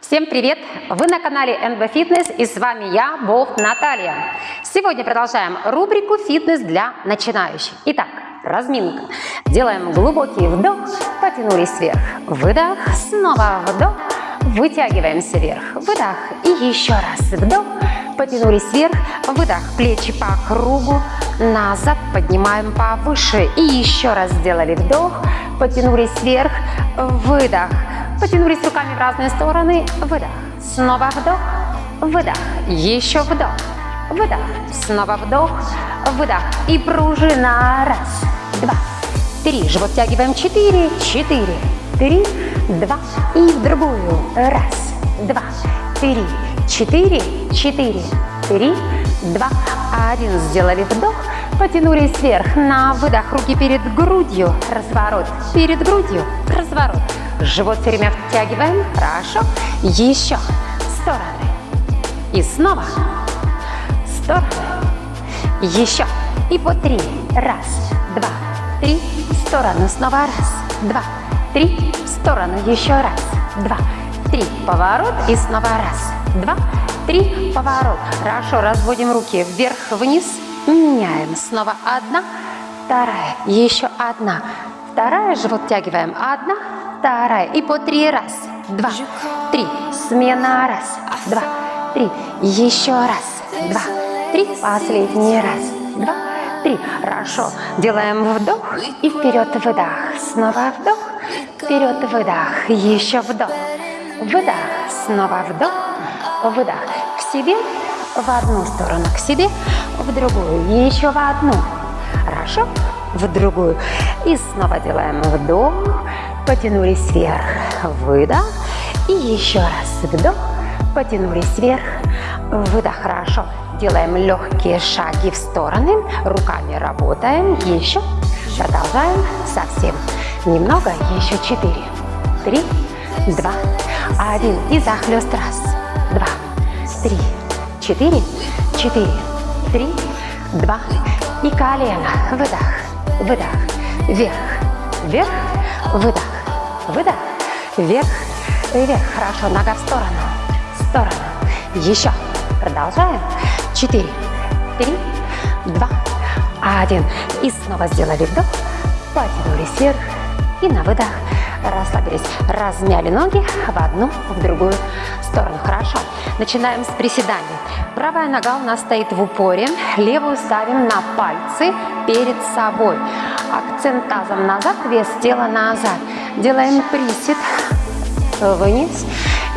Всем привет! Вы на канале NB Fitness и с вами я, Болт Наталья. Сегодня продолжаем рубрику «Фитнес для начинающих». Итак, разминка. Делаем глубокий вдох, потянулись вверх, выдох, снова вдох, вытягиваемся вверх, выдох и еще раз вдох, потянулись вверх, выдох, плечи по кругу, назад, поднимаем повыше и еще раз сделали вдох, потянулись вверх, выдох, Потянулись руками в разные стороны. Выдох. Снова вдох. Выдох. Еще вдох. Выдох. Снова вдох. Выдох. И пружина. Раз, два, три. Живот тягиваем. Четыре, четыре, три, два. И в другую. Раз, два, три, четыре, четыре, три, два, один. Сделали вдох. Потянулись вверх. На выдох. Руки перед грудью. Разворот. Перед грудью. Разворот. Живот все время втягиваем. Хорошо. Еще. Стороны. И снова. Стороны. Еще. И по три. Раз, два, три. Сторону. Снова раз, два, три. Сторону. Еще раз, два, три. Поворот. И снова раз, два, три. Поворот. Хорошо. Разводим руки вверх-вниз. Меняем. Снова одна, вторая. Еще одна. Вторая. Живот тягиваем. Одна, вторая. И по три. Раз, два, три. Смена. Раз, два, три. Еще раз, два, три. Последний раз, два, три. Хорошо. Делаем вдох и вперед выдох. Снова вдох, вперед выдох. Еще вдох, выдох. Снова вдох, выдох. К себе в одну сторону, к себе в другую. Еще в одну. Хорошо? В другую. И снова делаем вдох, потянулись вверх, выдох. И еще раз вдох, потянулись вверх, выдох. Хорошо. Делаем легкие шаги в стороны, руками работаем. Еще. Продолжаем совсем. Немного, еще четыре, три, два, один. И захлест. Раз, два, три, четыре, четыре, три, два. И колено. Выдох, выдох, вверх, вверх, выдох. Выдох. Вверх. Вверх. Хорошо. Нога в сторону. В сторону. Еще. Продолжаем. Четыре. Три. Два. Один. И снова сделали вдох. Потянулись вверх. И на выдох расслабились. Размяли ноги в одну, в другую сторону. Хорошо. Начинаем с приседаний. Правая нога у нас стоит в упоре. Левую ставим на пальцы перед собой. Акцент тазом назад, вес тела назад. Делаем присед вниз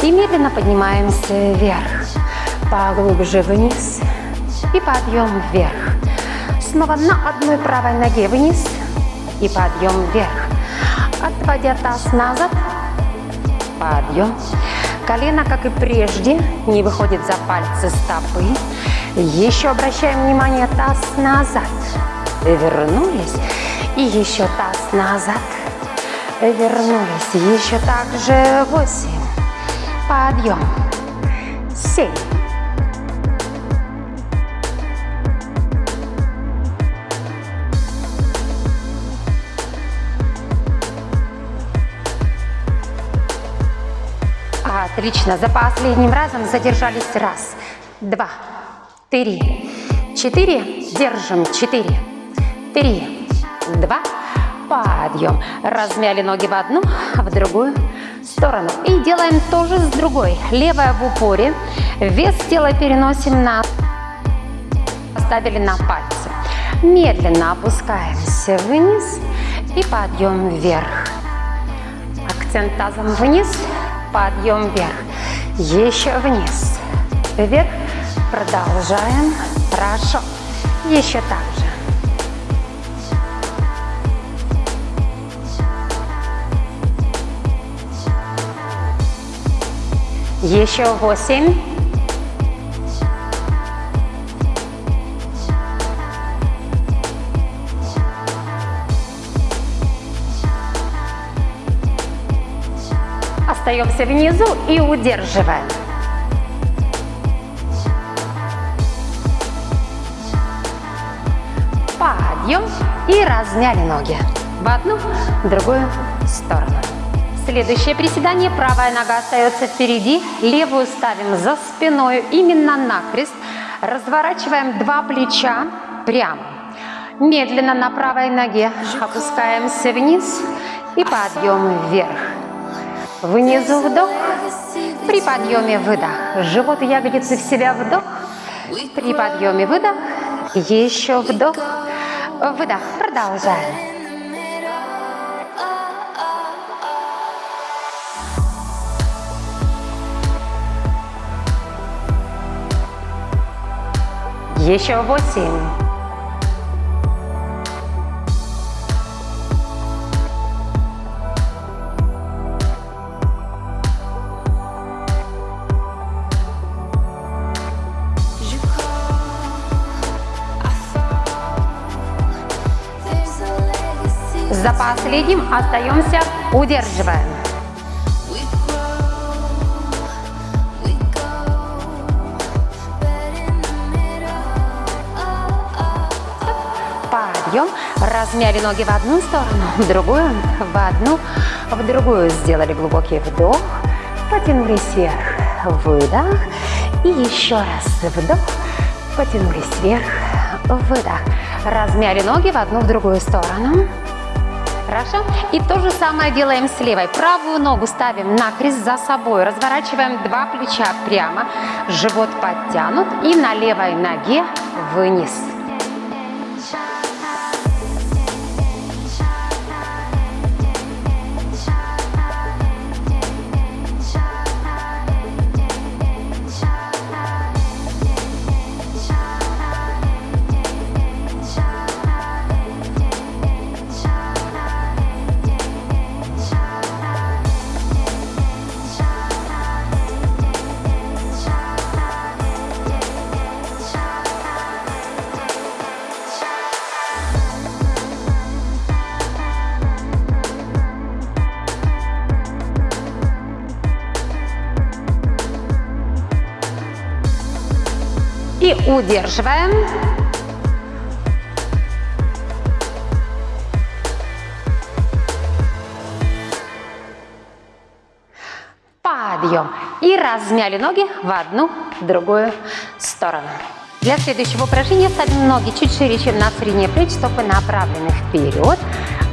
и медленно поднимаемся вверх. Поглубже вниз и подъем вверх. Снова на одной правой ноге вниз и подъем вверх. Отводя таз назад, подъем. Колено, как и прежде, не выходит за пальцы стопы. Еще обращаем внимание, таз назад. Вернулись. И еще таз назад вернулись. Еще также восемь. Подъем. Семь. Отлично. За последним разом задержались. Раз, два, три, четыре. Держим. Четыре, три, два, подъем. Размяли ноги в одну, в другую сторону. И делаем тоже с другой. Левая в упоре. Вес тела переносим на... Поставили на пальцы. Медленно опускаемся вниз и подъем вверх. Акцент тазом вниз, подъем вверх. Еще вниз, вверх. Продолжаем. Хорошо. Еще так же. Еще восемь. Остаемся внизу и удерживаем. Подъем и размяли ноги в одну, в другую сторону. Следующее приседание. Правая нога остается впереди, левую ставим за спиной, именно накрест. Разворачиваем два плеча прямо. Медленно на правой ноге опускаемся вниз и подъем вверх. Внизу вдох, при подъеме выдох. Живот ягодицы в себя вдох, при подъеме выдох, еще вдох, выдох. Продолжаем. Еще восемь. За последним остаемся, удерживаем. подъем. Размяли ноги в одну сторону, в другую, в одну, в другую. Сделали глубокий вдох, потянулись вверх, выдох. И еще раз вдох, потянулись вверх, выдох. Размяли ноги в одну, в другую сторону. Хорошо? И то же самое делаем с левой. Правую ногу ставим на крест за собой. Разворачиваем два плеча прямо. Живот подтянут. И на левой ноге вниз. Удерживаем. Подъем. И размяли ноги в одну, другую сторону. Для следующего упражнения ставим ноги чуть шире, чем на средние плечи, стопы направлены вперед.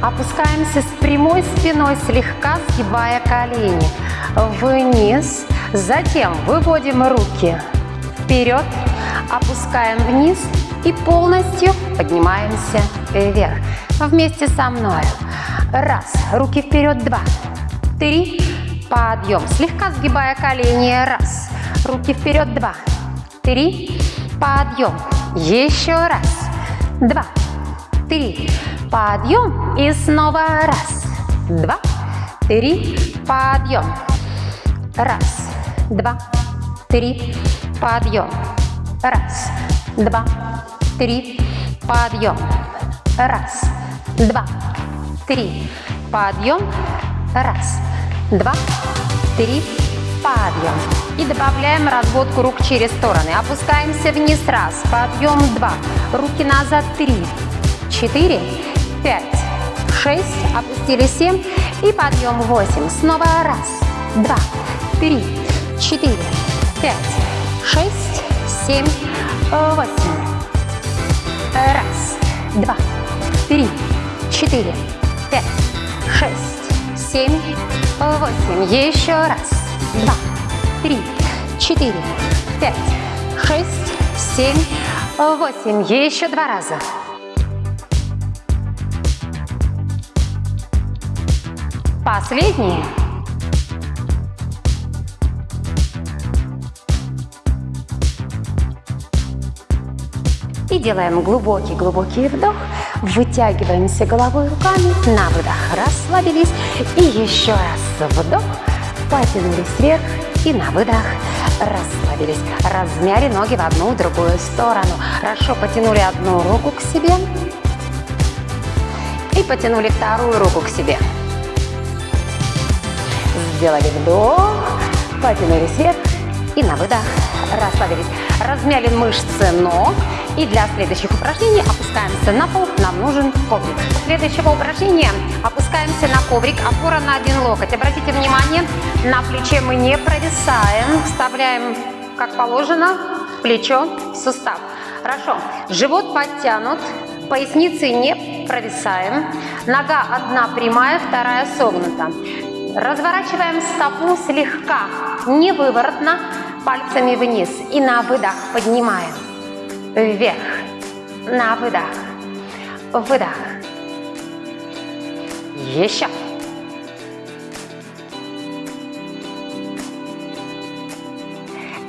Опускаемся с прямой спиной, слегка сгибая колени вниз. Затем выводим руки вперед, опускаем вниз и полностью поднимаемся вверх. Вместе со мной. Раз, руки вперед, два, три, подъем. Слегка сгибая колени, раз, руки вперед, два, три, подъем. Еще раз, два, три, подъем. И снова раз, два, три, подъем. Раз, два, три, подъем. Раз, два, три, подъем. Раз, два, три, подъем. Раз, два, три, подъем. И добавляем разводку рук через стороны. Опускаемся вниз. Раз, подъем. Два, руки назад. Три, четыре, пять, шесть. Опустили семь. И подъем. Восемь. Снова раз, два, три, четыре, пять, шесть, семь, восемь. Раз, два, три, четыре, пять, шесть, семь, восемь. Еще раз. Два, три, четыре, пять, шесть, семь, восемь. Еще два раза. Последние. Делаем глубокий-глубокий вдох. Вытягиваемся головой руками. На выдох расслабились. И еще раз вдох. Потянулись вверх. И на выдох расслабились. Размяли ноги в одну, другую сторону. Хорошо потянули одну руку к себе. И потянули вторую руку к себе. Сделали вдох. Потянулись вверх. И на выдох расслабились. Размяли мышцы ног. И для следующих упражнений опускаемся на пол, нам нужен коврик. Следующего упражнения опускаемся на коврик, опора на один локоть. Обратите внимание, на плече мы не провисаем, вставляем как положено плечо в сустав. Хорошо, живот подтянут, поясницы не провисаем, нога одна прямая, вторая согнута. Разворачиваем стопу слегка, не выворотно, пальцами вниз. И на выдох поднимаем. Вверх. На выдох. Выдох. Еще.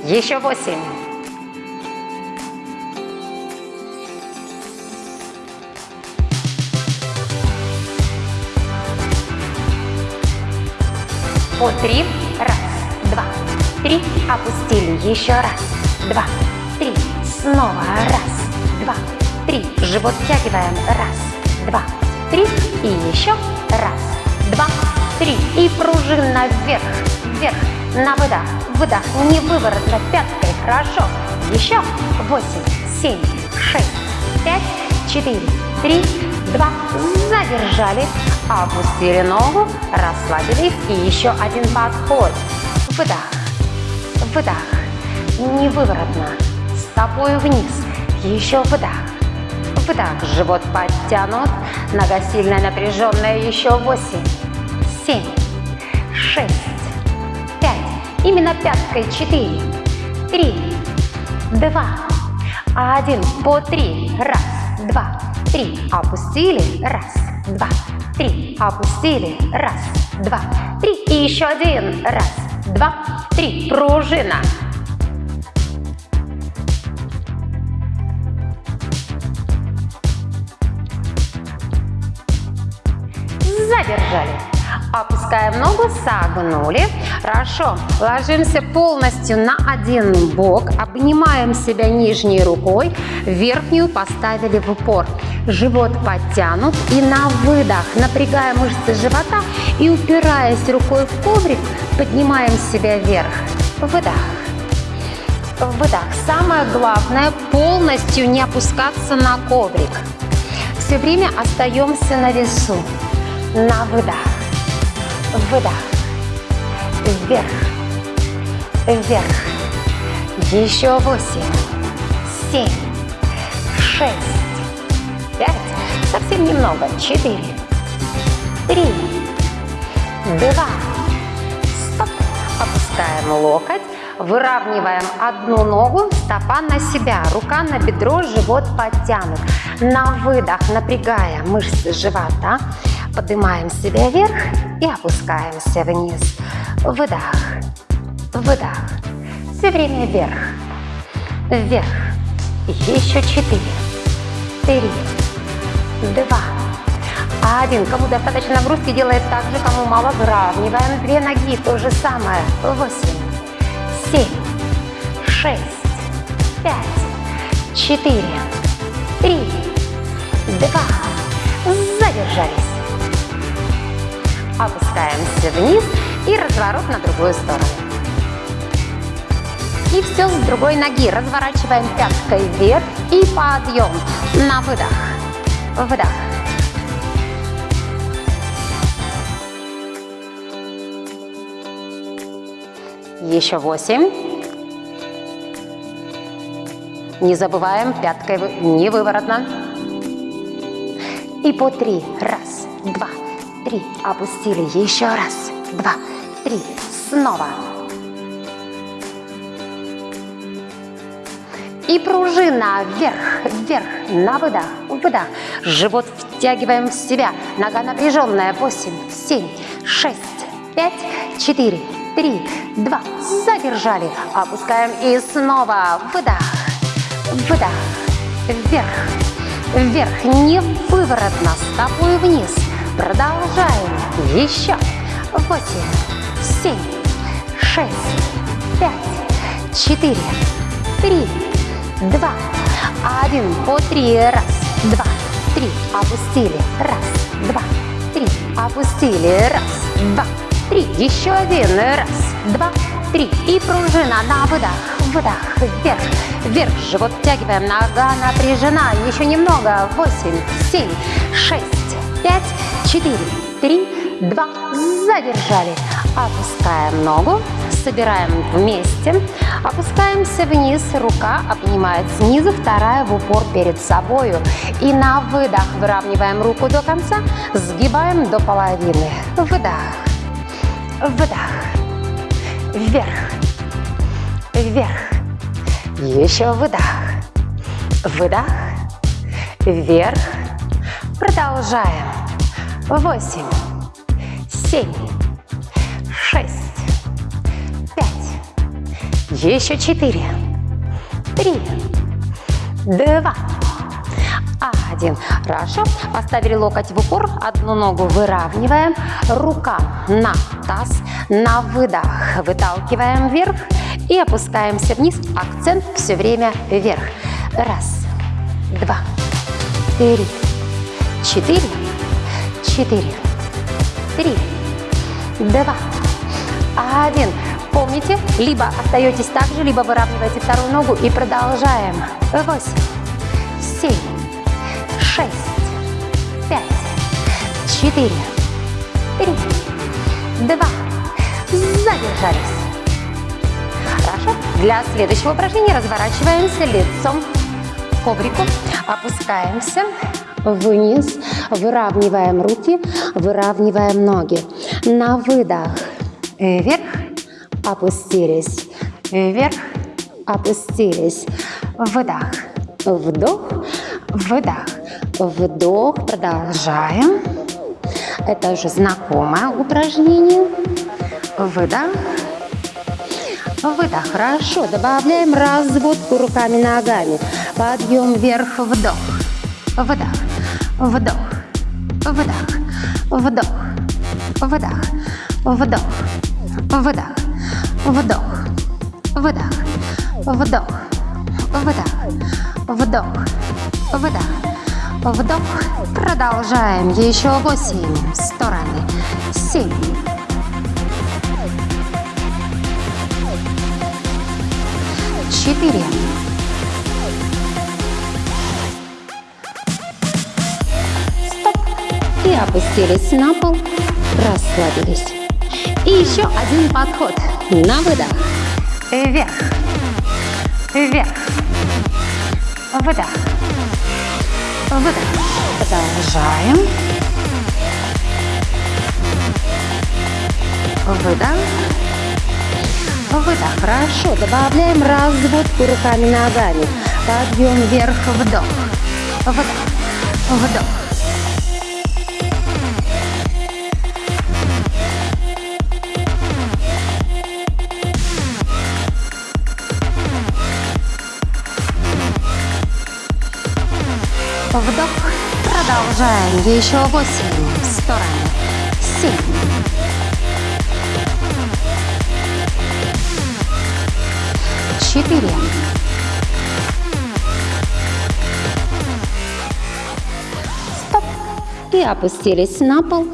Еще восемь. по три. Раз, два, три. Опустили. Еще раз, два, три. Снова раз, два, три. Живот втягиваем. Раз, два, три. И еще раз, два, три. И пружина вверх, вверх. На выдох, выдох. Не выворотно пяткой. Хорошо. Еще восемь, семь, шесть, пять, четыре, три, два. Задержали. Опустили ногу, расслабились и еще один подход. Выдох, выдох, не выворотно, стопой вниз, еще выдох, выдох, живот подтянут, нога сильно напряженная, еще восемь, семь, шесть, пять, именно пяткой, четыре, три, два, один, по три, раз, два, три, опустили, раз, два, три. Опустили. Раз, два, три. И еще один. Раз, два, три. Пружина. Задержали. Опускаем ногу, согнули. Хорошо. Ложимся полностью на один бок. Обнимаем себя нижней рукой. Верхнюю поставили в упор живот подтянут. И на выдох напрягаем мышцы живота и упираясь рукой в коврик, поднимаем себя вверх. Выдох. Выдох. Самое главное полностью не опускаться на коврик. Все время остаемся на весу. На выдох. Выдох. Вверх. Вверх. Еще восемь. Семь. Шесть пять, совсем немного, четыре, три, два, стоп, опускаем локоть, выравниваем одну ногу, стопа на себя, рука на бедро, живот подтянут. На выдох, напрягая мышцы живота, поднимаем себя вверх и опускаемся вниз. Выдох, выдох, все время вверх, вверх, еще четыре, три, два, один. Кому достаточно нагрузки, делает так же, кому мало, выравниваем две ноги, то же самое. Восемь, семь, шесть, пять, четыре, три, два. Задержались. Опускаемся вниз и разворот на другую сторону. И все с другой ноги. Разворачиваем пяткой вверх и подъем на выдох выдох. Еще восемь. Не забываем, пяткой не выворотно. И по три. Раз, два, три. Опустили. Еще раз, два, три. Снова. И пружина вверх, вверх, на выдох, выдох. Живот втягиваем в себя. Нога напряженная. Восемь, семь, шесть, пять, четыре, три, два. Задержали. Опускаем и снова выдох, выдох, вверх, вверх. Не выворотно, стопой вниз. Продолжаем. Еще. Восемь, семь, шесть, пять, четыре, три, два, один, по три, раз, два, три, опустили, раз, два, три, опустили, раз, два, три, еще один, раз, два, три, и пружина на выдох, выдох, вверх, вверх, живот втягиваем, нога напряжена, еще немного, восемь, семь, шесть, пять, четыре, три, два, задержали, опускаем ногу, собираем вместе, опускаемся вниз, рука обнимает снизу, вторая в упор перед собою. И на выдох выравниваем руку до конца, сгибаем до половины. Выдох, выдох, вверх, вверх. Еще выдох, выдох, вверх. Продолжаем. Восемь, семь, шесть, еще четыре, три, два, один. Хорошо. Поставили локоть в упор, одну ногу выравниваем, рука на таз, на выдох выталкиваем вверх и опускаемся вниз. Акцент все время вверх. Раз, два, три, четыре, четыре, три, два, один. Помните, либо остаетесь так же, либо выравниваете вторую ногу и продолжаем. Восемь, семь, шесть, пять, четыре, три, два. Задержались. Хорошо. Для следующего упражнения разворачиваемся лицом к коврику. Опускаемся вниз, выравниваем руки, выравниваем ноги. На выдох вверх, опустились, вверх, опустились, вдох, вдох, выдох, вдох, продолжаем. Это уже знакомое упражнение. Выдох, выдох, хорошо. Добавляем разводку руками-ногами. Подъем вверх, вдох, выдох, вдох, выдох, вдох, выдох, вдох, выдох. Вдох, выдох, вдох, выдох, вдох, выдох, вдох. Продолжаем. Еще восемь. Стороны. Семь. Четыре. Стоп. И опустились на пол. Расслабились. И еще один подход. На выдох. Вверх. Вверх. Выдох. Выдох. Продолжаем. Выдох. Выдох. Хорошо. Добавляем разводку руками-ногами. Подъем вверх. Вдох. Вдох. Вдох. Вдох. Продолжаем. Еще восемь. Стороны. Семь. Четыре. Стоп. И опустились на пол.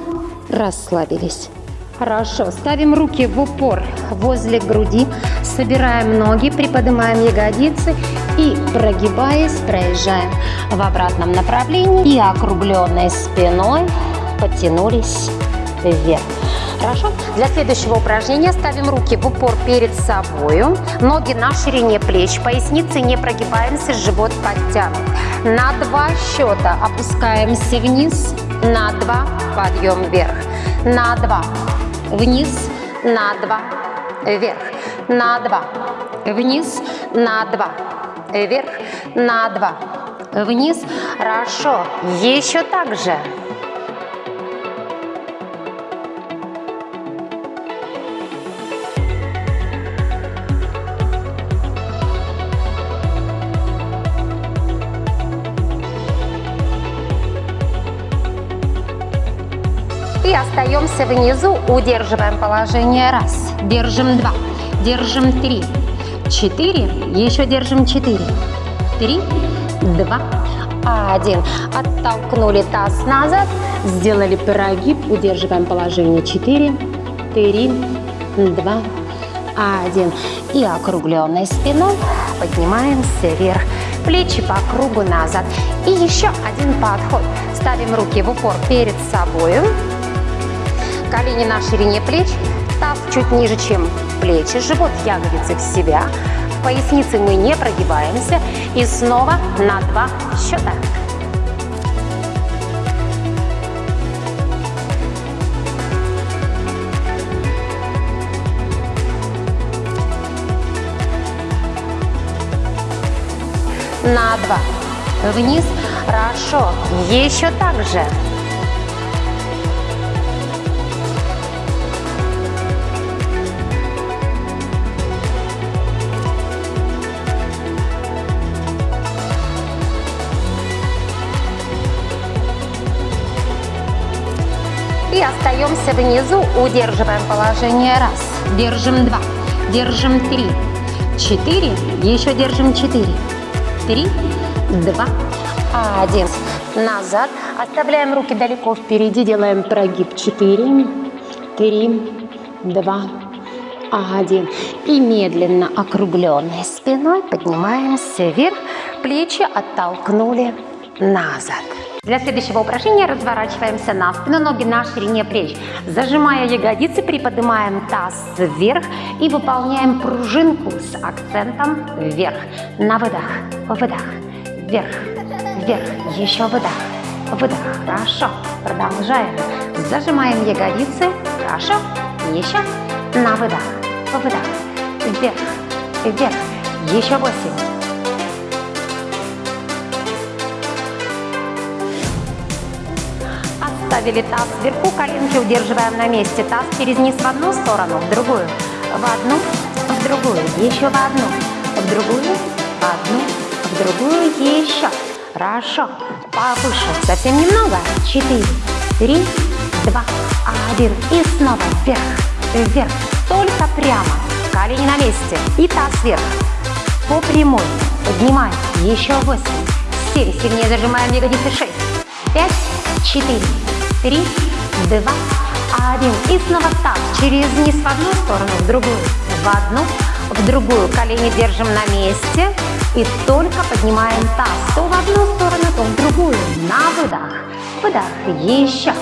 Расслабились. Хорошо. Ставим руки в упор возле груди. Собираем ноги, приподнимаем ягодицы и, прогибаясь, проезжаем в обратном направлении и округленной спиной подтянулись вверх. Хорошо? Для следующего упражнения ставим руки в упор перед собой, ноги на ширине плеч, поясницы не прогибаемся, живот подтянут. На два счета опускаемся вниз, на два подъем вверх, на два вниз, на два вверх, на два вниз, на два вверх, на два, вниз. Хорошо. Еще так же. И остаемся внизу, удерживаем положение. Раз, держим два, держим три, четыре, еще держим четыре, три, два, один. Оттолкнули таз назад, сделали прогиб, удерживаем положение четыре, три, два, один. И округленной спиной поднимаемся вверх. Плечи по кругу назад. И еще один подход. Ставим руки в упор перед собой. Колени на ширине плеч. Таз чуть ниже, чем плечи. Живот, ягодицы в себя. В пояснице мы не прогибаемся. И снова на два счета. на два. Вниз. Хорошо. Еще так же. Остаемся внизу, удерживаем положение раз, держим два, держим три, четыре, еще держим четыре, три, два, один. Назад. Оставляем руки далеко впереди. Делаем прогиб. Четыре, три, два, один. И медленно округленной спиной поднимаемся вверх. Плечи оттолкнули назад. Для следующего упражнения разворачиваемся на спину, ноги на ширине плеч. Зажимая ягодицы, приподнимаем таз вверх и выполняем пружинку с акцентом вверх. На выдох, выдох, вверх, вверх, еще выдох, выдох. Хорошо. Продолжаем. Зажимаем ягодицы. Хорошо. Еще. На выдох, выдох, вверх, вверх. Еще восемь. Оставили таз вверху, коленки удерживаем на месте. Таз через низ в одну сторону, в другую, в одну, в другую, еще в одну, в другую, в одну, в другую, еще. Хорошо. Повыше. Совсем немного. Четыре, три, два, один. И снова вверх, вверх. Только прямо. Колени на месте. И таз вверх. По прямой. Поднимаем. Еще восемь, семь. Сильнее зажимаем ягодицы. Шесть, пять, четыре, три, два, один. И снова таз через низ в одну сторону, в другую, в одну, в другую. Колени держим на месте и только поднимаем таз то в одну сторону, то в другую. На выдох, выдох, еще.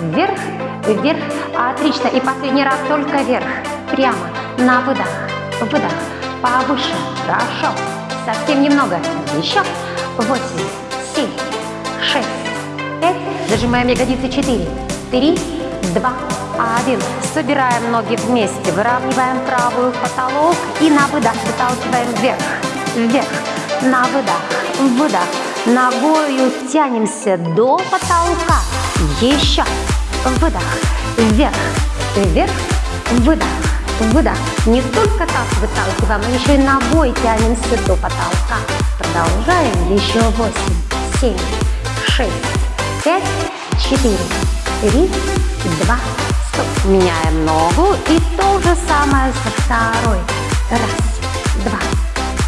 Вверх, вверх. Отлично. И последний раз только вверх. Прямо. На выдох, выдох. Повыше. Хорошо. Совсем немного. Еще. Восемь, семь, шесть. Зажимаем ягодицы. Четыре, три, два, один. Собираем ноги вместе. Выравниваем правую потолок. И на выдох выталкиваем вверх. Вверх. На выдох. Выдох. Ногою тянемся до потолка. Еще. Выдох. Вверх. Вверх. Выдох. Выдох. Не только таз выталкиваем, но еще и ногой тянемся до потолка. Продолжаем. Еще восемь, семь, шесть, пять, четыре, три, два, стоп. Меняем ногу и то же самое со второй. Раз, два,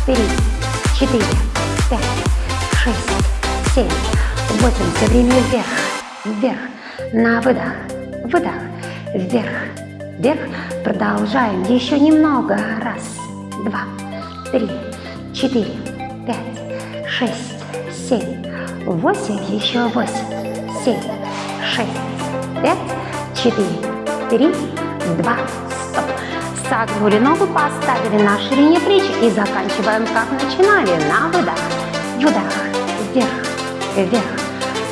три, четыре, пять, шесть, семь, восемь. Все время вверх, вверх. На выдох, выдох, вверх, вверх. Продолжаем. Еще немного. Раз, два, три, четыре, пять, шесть, семь, восемь. Еще восемь, семь, шесть, пять, четыре, три, два, стоп. Согнули ногу, поставили на ширине плеч и заканчиваем, как начинали. На выдох, выдох, вверх, вверх,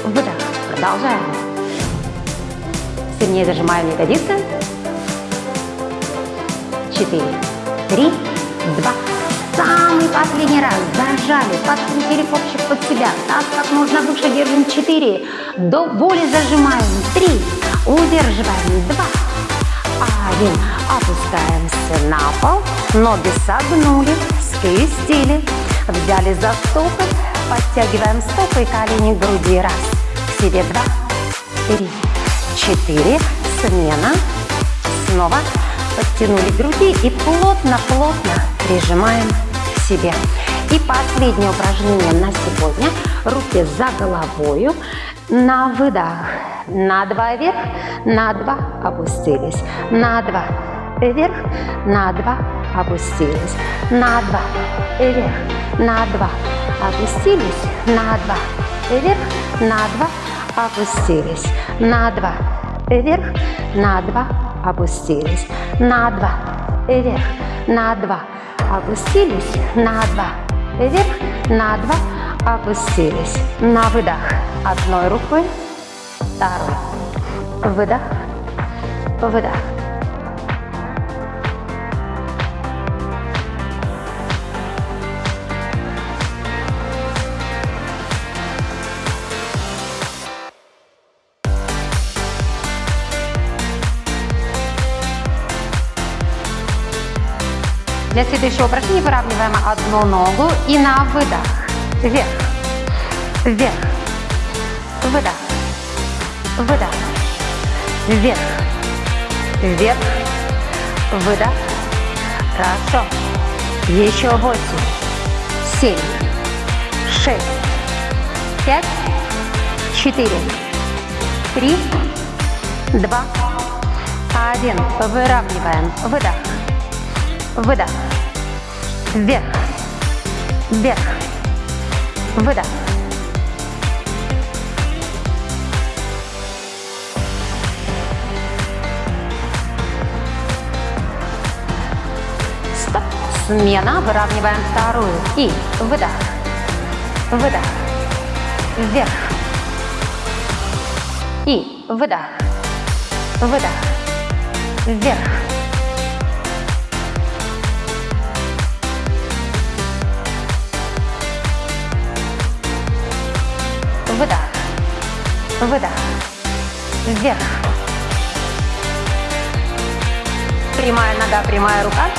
выдох. Продолжаем. Сильнее зажимаем ягодицы. Четыре, три, два. Самый последний раз зажали, подкрутили копчик под себя. Таз как можно выше держим. Четыре. До боли зажимаем. Три. Удерживаем. Два. Один. Опускаемся на пол. Ноги согнули, скрестили. Взяли за стопы. Подтягиваем стопы и колени к груди. Раз. К себе. Два. Три. Четыре. Смена. Снова подтянули груди и плотно-плотно прижимаем себе. И последнее упражнение на сегодня. Руки за головою. На выдох. На два вверх, на два опустились. На два вверх, на два, опустились, на два, вверх, на два, опустились, на два, вверх, на два, опустились, на два, вверх, на два, опустились, на два, вверх, на два, опустились, на два, вверх, на два, опустились. На выдох одной рукой, второй. Выдох, выдох. Для следующего упражнения выравниваем одну ногу и на выдох. Вверх, вверх, выдох, выдох, вверх, вверх, выдох. Хорошо. Еще восемь, семь, шесть, пять, четыре, три, два, один. Выравниваем. Выдох. Выдох. Вверх. Вверх. Выдох. Стоп. Смена. Выравниваем вторую. И выдох. Выдох. Вверх. И выдох. Выдох. Вверх. Выдох. Вверх. Прямая нога, прямая рука.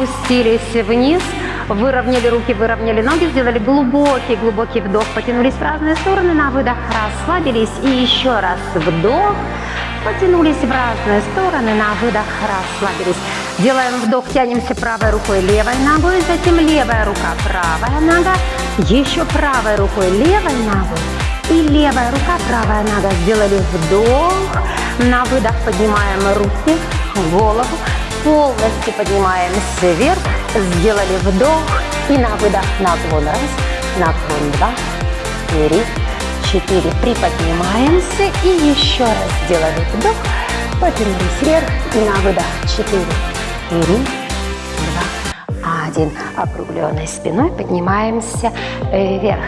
Хорошо. Опустились вниз, выровняли руки, выровняли ноги, сделали глубокий-глубокий вдох, потянулись в разные стороны, на выдох расслабились и еще раз вдох, потянулись в разные стороны, на выдох расслабились. Делаем вдох, тянемся правой рукой, левой ногой, затем левая рука, правая нога, еще правой рукой, левой ногой и левая рука, правая нога. Сделали вдох, на выдох поднимаем руки, голову, полностью поднимаемся вверх, сделали вдох и на выдох наклон раз, наклон два, три, четыре, приподнимаемся и еще раз сделали вдох, потянулись вверх и на выдох. Четыре, три, два, один, округленной спиной поднимаемся вверх,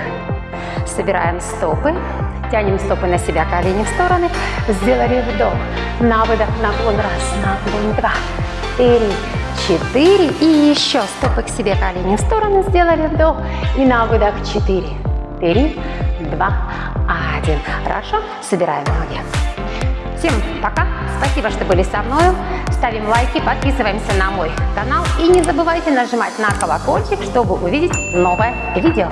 собираем стопы, тянем стопы на себя, колени в стороны, сделали вдох, на выдох, наклон раз, наклон два, три, четыре. И еще стопы к себе, колени в стороны сделали вдох. И на выдох четыре, три, два, один. Хорошо, собираем ноги. Всем пока, спасибо, что были со мной. Ставим лайки, подписываемся на мой канал. И не забывайте нажимать на колокольчик, чтобы увидеть новое видео.